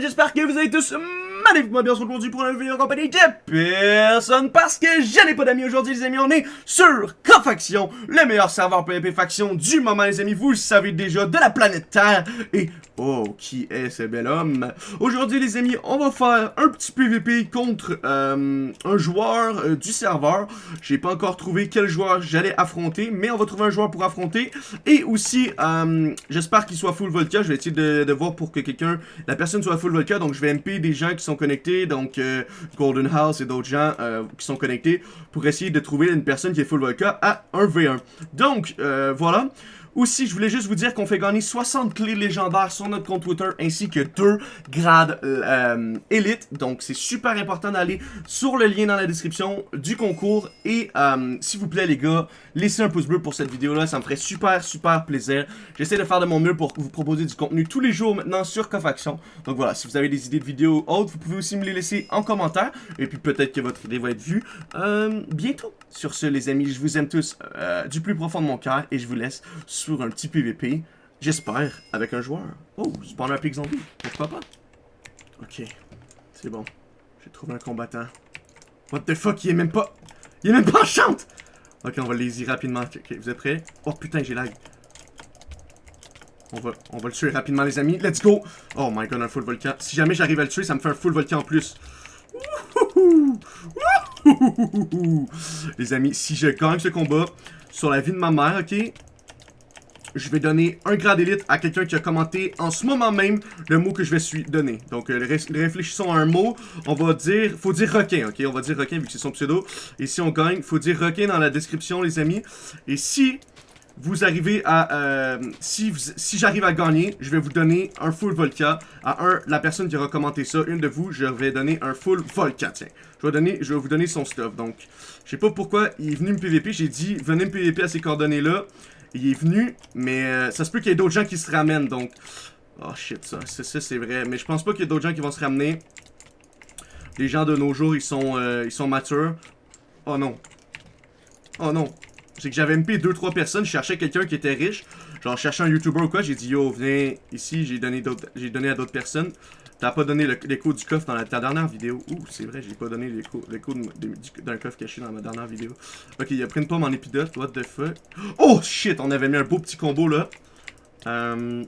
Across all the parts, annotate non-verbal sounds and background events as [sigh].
j'espère que vous avez tous magnifiquement bien aujourd'hui pour une vidéo en compagnie de personne parce que je n'ai pas d'amis aujourd'hui les amis, on est sur Cofaction, le meilleur serveur PvP faction du moment les amis, vous le savez déjà, de la planète Terre et oh, qui est ce bel homme? Aujourd'hui les amis, on va faire un petit PvP contre euh, un joueur euh, du serveur, j'ai pas encore trouvé quel joueur j'allais affronter, mais on va trouver un joueur pour affronter. Et aussi, euh, j'espère qu'il soit full Volca, je vais essayer de, de voir pour que quelqu'un, la personne soit full Volca, donc je vais MP des gens qui sont connectés, donc euh, Golden House et d'autres gens euh, qui sont connectés pour essayer de trouver une personne qui est full Volca à 1v1. Donc, euh, voilà. Aussi, je voulais juste vous dire qu'on fait gagner 60 clés légendaires sur notre compte Twitter ainsi que 2 grades euh, élite. Donc, c'est super important d'aller sur le lien dans la description du concours. Et euh, s'il vous plaît, les gars, laissez un pouce bleu pour cette vidéo-là. Ça me ferait super, super plaisir. J'essaie de faire de mon mieux pour vous proposer du contenu tous les jours maintenant sur Cofaction. Donc voilà, si vous avez des idées de vidéos autres, vous pouvez aussi me les laisser en commentaire. Et puis peut-être que votre idée va être vue euh, bientôt. Sur ce, les amis, je vous aime tous du plus profond de mon cœur et je vous laisse un petit PVP, j'espère, avec un joueur. Oh, spawn un pic zombie, pourquoi pas? Ok, c'est bon. J'ai trouvé un combattant. What the fuck, il est même pas... Il est même pas en chante! Ok, on va laisy rapidement. Ok, vous êtes prêts? Oh putain, j'ai lag. On va, on va le tuer rapidement, les amis. Let's go! Oh my god, un full volcan. Si jamais j'arrive à le tuer, ça me fait un full volcan en plus. [laughs] Les amis, si je gagne ce combat sur la vie de ma mère, ok? Je vais donner un grade élite à quelqu'un qui a commenté en ce moment même le mot que je vais suis donner. Donc, euh, ré réfléchissons à un mot. On va dire, faut dire requin, ok? On va dire requin vu que c'est son pseudo. Et si on gagne, faut dire requin dans la description, les amis. Et si vous arrivez à... Euh, si si j'arrive à gagner, je vais vous donner un full Volca. À un, la personne qui aura commenté ça, une de vous, je vais donner un full Volca, tiens. Je vais, donner, je vais vous donner son stuff. Donc, je sais pas pourquoi il est venu me PVP. J'ai dit, venez me PVP à ces coordonnées-là. Il est venu, mais euh, ça se peut qu'il y ait d'autres gens qui se ramènent, donc... Oh shit, ça, c'est vrai. Mais je pense pas qu'il y ait d'autres gens qui vont se ramener. Les gens de nos jours, ils sont, euh, matures. Oh non. Oh non. C'est que j'avais MP 2-3 personnes, je cherchais quelqu'un qui était riche. Genre, je cherchais un YouTuber ou quoi, j'ai dit, yo, viens ici, j'ai donné à d'autres personnes. T'as pas donné l'écho du coffre dans ta dernière vidéo. Ouh, c'est vrai, j'ai pas donné l'écho d'un coffre caché dans ma dernière vidéo. Ok, il a pris une pomme en épidote, what the fuck? Oh shit, on avait mis un beau petit combo là. Euh...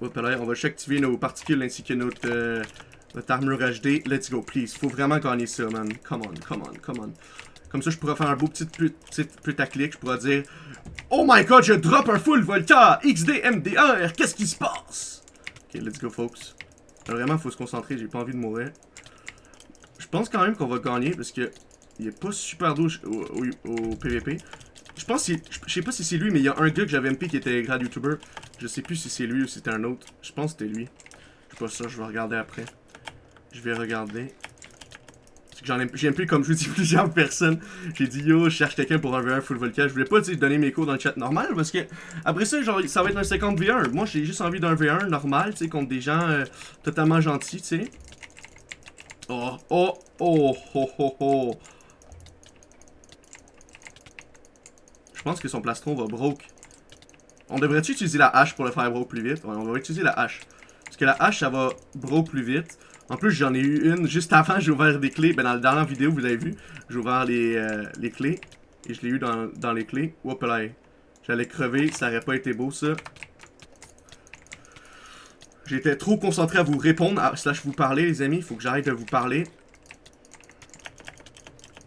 Hop on va juste activer nos particules ainsi que notre, euh, notre armure HD. Let's go, please. Faut vraiment gagner ça, man. Come on, come on, come on. Comme ça, je pourrais faire un beau petit, petit putaclic. Je pourrais dire Oh my god, je drop un full Volca XDMDR. Qu'est-ce qui se passe? Ok, let's go, folks. Vraiment, faut se concentrer, j'ai pas envie de mourir. Je pense quand même qu'on va gagner parce que il est pas super douche au, PVP. Je pense je sais pas si c'est lui, mais il y a un gars que j'avais MP qui était grad YouTuber. Je sais plus si c'est lui ou si c'était un autre. Je pense que c'était lui. Je sais pas ça, je vais regarder après. Je vais regarder. J'en ai, plus comme je vous dis [laughs] plusieurs personnes. J'ai dit yo, je cherche quelqu'un pour un V1 full volcan. Je voulais pas donner mes cours dans le chat normal parce que après ça, genre, ça va être un 50 V1. Moi, j'ai juste envie d'un V1 normal, tu sais, contre des gens euh, totalement gentils, tu sais. Oh, oh, oh, oh, oh, oh. Je pense que son plastron va broke. On devrait-tu utiliser la hache pour le faire broke plus vite? Ouais, on va utiliser la hache. Parce que la hache, ça va broke plus vite. En plus, j'en ai eu une juste avant, j'ai ouvert des clés. Ben, dans la dernière vidéo, vous avez vu, j'ai ouvert les, euh, les clés. Et je l'ai eu dans, les clés. Hop là. J'allais crever, ça aurait pas été beau, ça. J'étais trop concentré à vous répondre, à, slash vous parler, les amis. Faut que j'arrête de vous parler.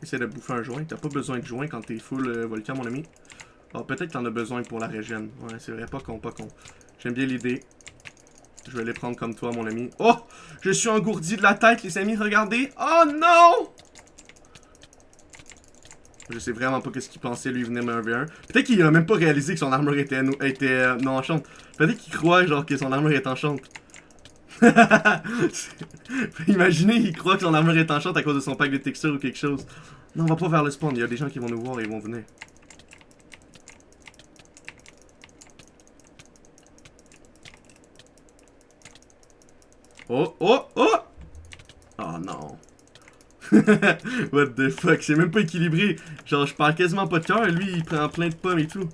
Essaye de bouffer un joint. T'as pas besoin de joint quand t'es full euh, volcan, mon ami. Alors, peut-être que t'en as besoin pour la régène. Ouais, c'est vrai, pas con, pas con. J'aime bien l'idée. Je vais les prendre comme toi, mon ami. Oh! Je suis engourdi de la tête, les amis, regardez! Oh non! Je sais vraiment pas qu'est-ce qu'il pensait, lui, venir me 1v1. Peut-être qu'il a même pas réalisé que son armure était, euh, non enchante. Peut-être qu'il croit, genre, que son armure est enchante. [laughs] Imaginez, il croit que son armure est enchante à cause de son pack de texture ou quelque chose. Non, on va pas vers le spawn. Il y a des gens qui vont nous voir et ils vont venir. Oh, oh, oh! Oh non. [laughs] What the fuck, c'est même pas équilibré. Genre, je parle quasiment pas de cœur et lui, il prend plein de pommes et tout.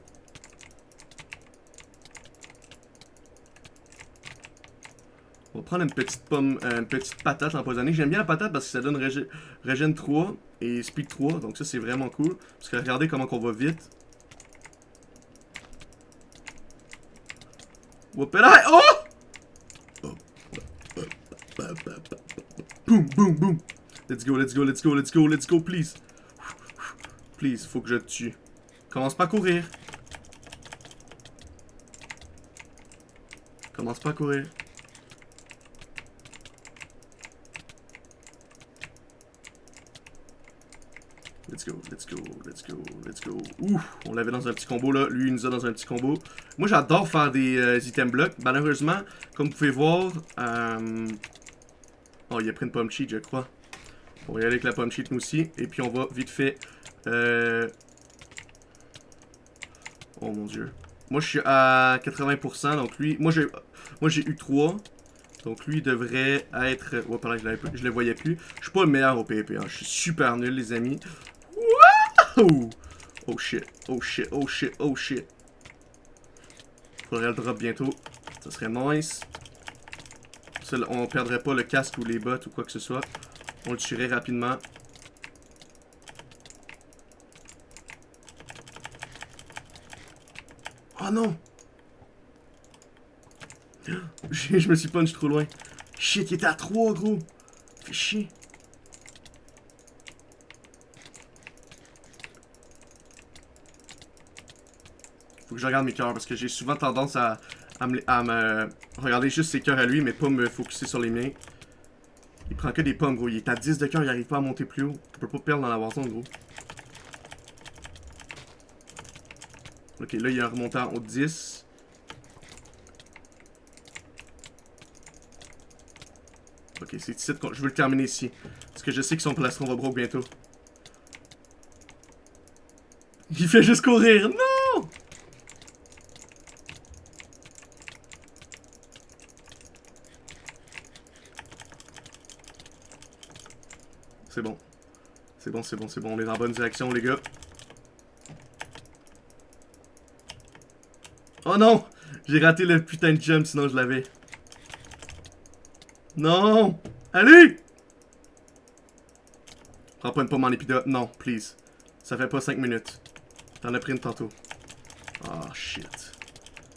Oh prendre une petite pomme, euh, une petite patate empoisonnée. J'aime bien la patate parce que ça donne régène 3 et speed 3. Donc ça, c'est vraiment cool. Parce que regardez comment on va vite. Whoopélaï! Oh! Boom, boom, boom. Let's go, let's go, let's go, let's go, let's go, please. Please, faut que je te tue. Commence pas à courir. Commence pas à courir. Let's go, let's go, let's go, let's go. Ouh, on l'avait dans un petit combo là. Lui, il nous a dans un petit combo. Moi, j'adore faire des euh, items blocs. Malheureusement, comme vous pouvez voir... Euh... Oh, il a pris une pomme cheat, je crois. On va y aller avec la pomme cheat, nous aussi. Et puis, on va vite fait... Euh... Oh, mon Dieu. Moi, je suis à 80%, donc lui... Moi, j'ai moi j'ai eu 3. Donc lui devrait être... Oh, pardon, je, je le voyais plus. Je suis pas le meilleur au PvP, hein. Je suis super nul, les amis. Oh shit, oh shit, oh shit, oh shit. Faudrait le drop bientôt. Ça serait nice. On perdrait pas le casque ou les bottes ou quoi que ce soit. On le tuerait rapidement. Oh non! [gasps] Je me suis punch trop loin. Shit, il était à 3, gros. Fais chier. Faut que je regarde mes cœurs parce que j'ai souvent tendance à, à, me, regarder juste ses cœurs à lui, mais pas me focuser sur les miens. Il prend que des pommes, gros. Il est à 10 de cœur, il arrive pas à monter plus haut. On peut pas perdre dans la Warzone, gros. Ok, là, il est remontant au 10. Ok, c'est ici je veux le terminer ici. Parce que je sais que son plastron va broke bientôt. Il fait juste courir. Non! C'est bon. C'est bon, c'est bon, c'est bon. On est dans la bonne direction, les gars. Oh non! J'ai raté le putain de jump, sinon je l'avais. Non! Allez! Prends pas une pomme en épidote. Non, please. Ça fait pas 5 minutes. T'en as pris une tantôt. Oh, shit.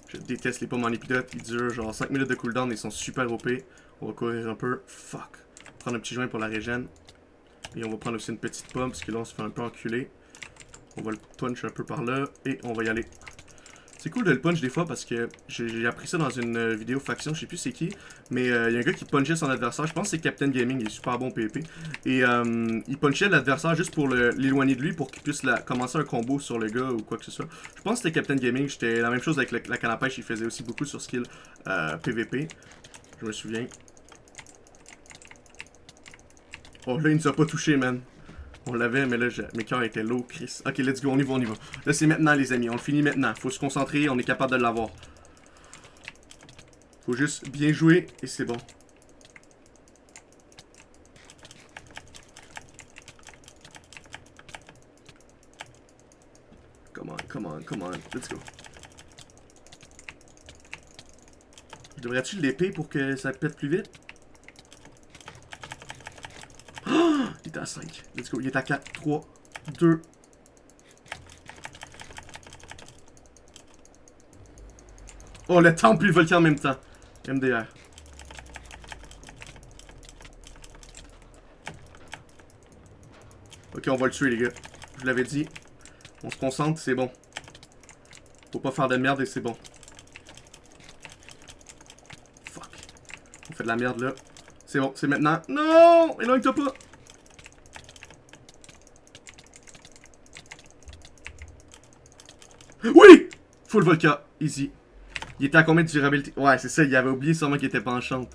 Je déteste les pommes en épidote. Ils durent genre 5 minutes de cooldown. Ils sont super OP. On va courir un peu. Fuck. Prendre un petit joint pour la régène. Et on va prendre aussi une petite pomme, parce que là, on se fait un peu enculer. On va le punch un peu par là, et on va y aller. C'est cool de le punch des fois parce que j'ai appris ça dans une euh, vidéo faction, je sais plus c'est qui, mais il euh, y a un gars qui punchait son adversaire, je pense que c'est Captain Gaming, il est super bon PvP, et euh, il punchait l'adversaire juste pour l'éloigner de lui pour qu'il puisse commencer un combo sur le gars ou quoi que ce soit. Je pense que c'était Captain Gaming, j'étais la même chose avec la canne à pêche, il faisait aussi beaucoup sur skill PvP, je me souviens. Oh là il nous a pas touché man. On l'avait, mais là, mes cœurs étaient low, Chris. Ok, let's go, on y va, on y va. Là, c'est maintenant, les amis. On le finit maintenant. Faut se concentrer, on est capable de l'avoir. Faut juste bien jouer, et c'est bon. Come on, come on, come on. Let's go. Devrais-tu l'épée pour que ça pète plus vite? Est à 5. Let's go. Il est à 4, 3, 2. Oh, le temple et le volcan en même temps. MDR. Ok, on va le tuer, les gars. Je l'avais dit. On se concentre, c'est bon. Faut pas faire de merde et c'est bon. Fuck. On fait de la merde, là. C'est bon, c'est maintenant. Non! Éloigne-toi pas! Oui! Full Volca. Easy. Il était à combien de durabilité? Ouais, c'est ça. Il avait oublié sûrement qu'il était pas en chante.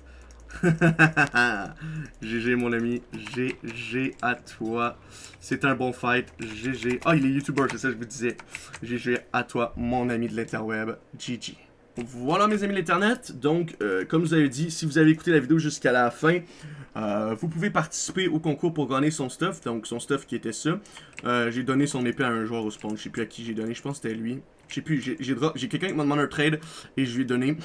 GG, [laughs] mon ami. GG à toi. C'est un bon fight. GG. Ah, il est YouTuber, c'est ça je vous disais. GG à toi, mon ami de l'interweb. GG. Voilà mes amis l'internet, donc euh, comme je vous avais dit, si vous avez écouté la vidéo jusqu'à la fin, euh, vous pouvez participer au concours pour gagner son stuff, donc son stuff qui était ça. Euh, j'ai donné son épée à un joueur au spawn, je sais plus à qui j'ai donné, je pense que c'était lui. Je sais plus, j'ai quelqu'un qui m'a demandé un trade et je lui ai donné.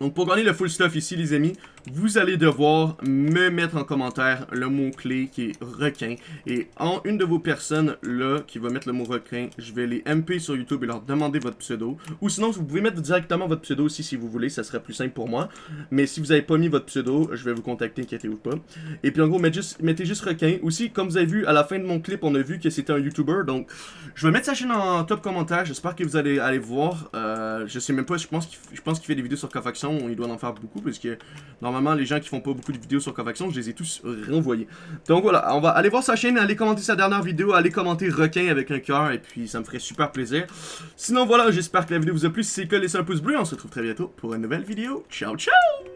Donc pour gagner le full stuff ici les amis, vous allez devoir me mettre en commentaire le mot-clé qui est requin. Et en une de vos personnes là qui va mettre le mot requin, je vais les MP sur YouTube et leur demander votre pseudo. Ou sinon vous pouvez mettre directement votre pseudo aussi si vous voulez, ça serait plus simple pour moi. Mais si vous n'avez pas mis votre pseudo, je vais vous contacter, inquiétez-vous pas. Et puis en gros, mettez juste, requin. Aussi, comme vous avez vu, à la fin de mon clip, on a vu que c'était un YouTuber. Donc je vais mettre sa chaîne en top commentaire, j'espère que vous allez aller voir. Euh, je sais même pas, je pense qu'il fait des vidéos sur Cofaction il doit en faire beaucoup, parce que normalement, les gens qui font pas beaucoup de vidéos sur Covaction, je les ai tous renvoyés. Donc voilà, on va aller voir sa chaîne, aller commenter sa dernière vidéo, aller commenter requin avec un cœur, et puis ça me ferait super plaisir. Sinon voilà, j'espère que la vidéo vous a plu. Si c'est le cas, laissez un pouce bleu, on se retrouve très bientôt pour une nouvelle vidéo. Ciao, ciao!